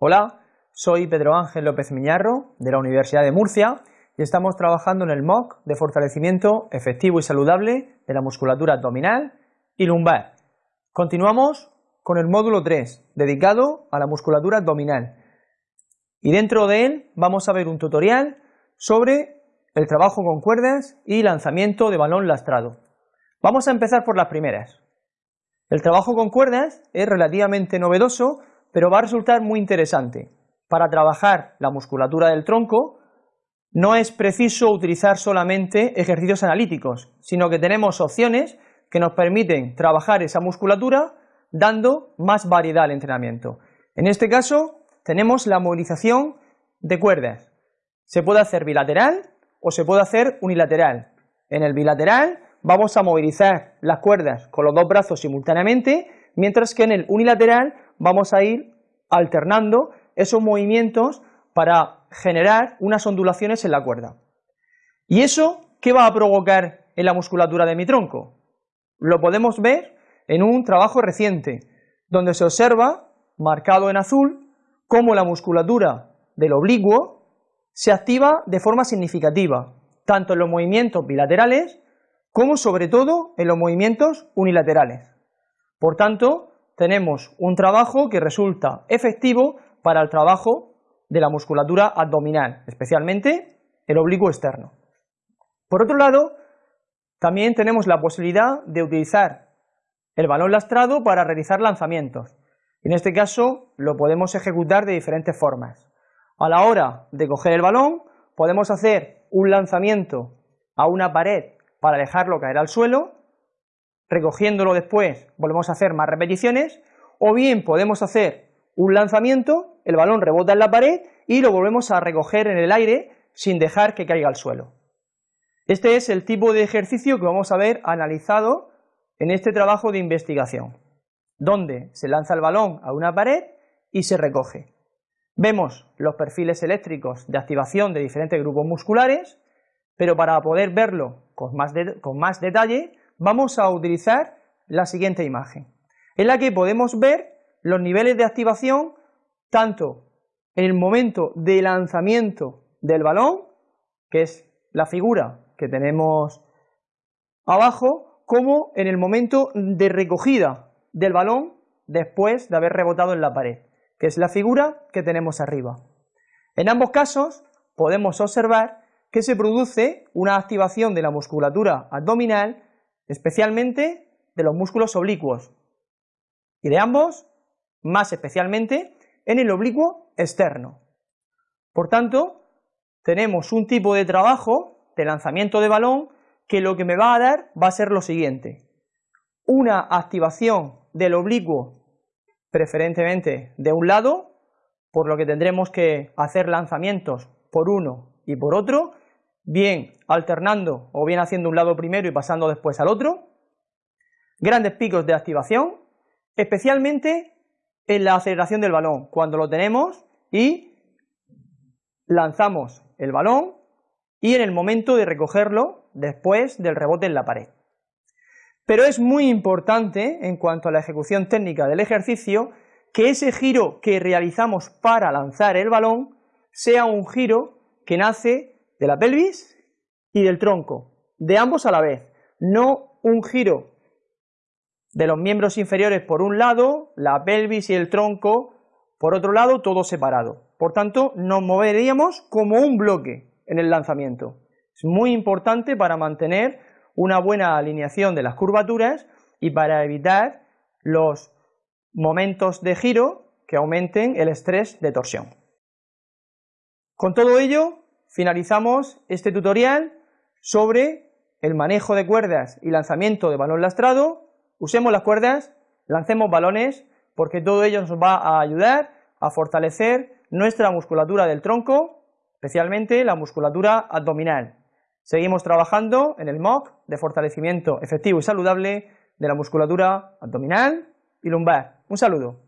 Hola, soy Pedro Ángel López Miñarro de la Universidad de Murcia y estamos trabajando en el MOOC de fortalecimiento efectivo y saludable de la musculatura abdominal y lumbar. Continuamos con el módulo 3, dedicado a la musculatura abdominal. Y dentro de él vamos a ver un tutorial sobre el trabajo con cuerdas y lanzamiento de balón lastrado. Vamos a empezar por las primeras. El trabajo con cuerdas es relativamente novedoso, pero va a resultar muy interesante. Para trabajar la musculatura del tronco no es preciso utilizar solamente ejercicios analíticos, sino que tenemos opciones que nos permiten trabajar esa musculatura dando más variedad al entrenamiento. En este caso tenemos la movilización de cuerdas. Se puede hacer bilateral o se puede hacer unilateral. En el bilateral vamos a movilizar las cuerdas con los dos brazos simultáneamente, mientras que en el unilateral vamos a ir alternando esos movimientos para generar unas ondulaciones en la cuerda. ¿Y eso qué va a provocar en la musculatura de mi tronco? Lo podemos ver en un trabajo reciente, donde se observa, marcado en azul, cómo la musculatura del oblicuo se activa de forma significativa, tanto en los movimientos bilaterales como sobre todo en los movimientos unilaterales. Por tanto, tenemos un trabajo que resulta efectivo para el trabajo de la musculatura abdominal, especialmente el oblicuo externo. Por otro lado, también tenemos la posibilidad de utilizar el balón lastrado para realizar lanzamientos. En este caso lo podemos ejecutar de diferentes formas. A la hora de coger el balón podemos hacer un lanzamiento a una pared para dejarlo caer al suelo, recogiéndolo después volvemos a hacer más repeticiones, o bien podemos hacer un lanzamiento, el balón rebota en la pared y lo volvemos a recoger en el aire sin dejar que caiga al suelo. Este es el tipo de ejercicio que vamos a ver analizado en este trabajo de investigación, donde se lanza el balón a una pared y se recoge. Vemos los perfiles eléctricos de activación de diferentes grupos musculares, pero para poder verlo con más, con más detalle, vamos a utilizar la siguiente imagen, en la que podemos ver los niveles de activación tanto en el momento de lanzamiento del balón, que es la figura que tenemos abajo, como en el momento de recogida del balón después de haber rebotado en la pared, que es la figura que tenemos arriba. En ambos casos podemos observar que se produce una activación de la musculatura abdominal, especialmente de los músculos oblicuos, y de ambos, más especialmente, en el oblicuo externo. Por tanto, tenemos un tipo de trabajo de lanzamiento de balón que lo que me va a dar va a ser lo siguiente. Una activación del oblicuo, preferentemente de un lado, por lo que tendremos que hacer lanzamientos por uno y por otro, bien alternando o bien haciendo un lado primero y pasando después al otro. Grandes picos de activación, especialmente en la aceleración del balón, cuando lo tenemos y lanzamos el balón y en el momento de recogerlo después del rebote en la pared. Pero es muy importante en cuanto a la ejecución técnica del ejercicio que ese giro que realizamos para lanzar el balón sea un giro que nace de la pelvis y del tronco, de ambos a la vez, no un giro de los miembros inferiores por un lado, la pelvis y el tronco por otro lado, todo separado. Por tanto, nos moveríamos como un bloque en el lanzamiento. Es muy importante para mantener una buena alineación de las curvaturas y para evitar los momentos de giro que aumenten el estrés de torsión. Con todo ello, finalizamos este tutorial sobre el manejo de cuerdas y lanzamiento de balón lastrado. Usemos las cuerdas, lancemos balones, porque todo ello nos va a ayudar a fortalecer nuestra musculatura del tronco, especialmente la musculatura abdominal. Seguimos trabajando en el MOOC de fortalecimiento efectivo y saludable de la musculatura abdominal y lumbar. Un saludo.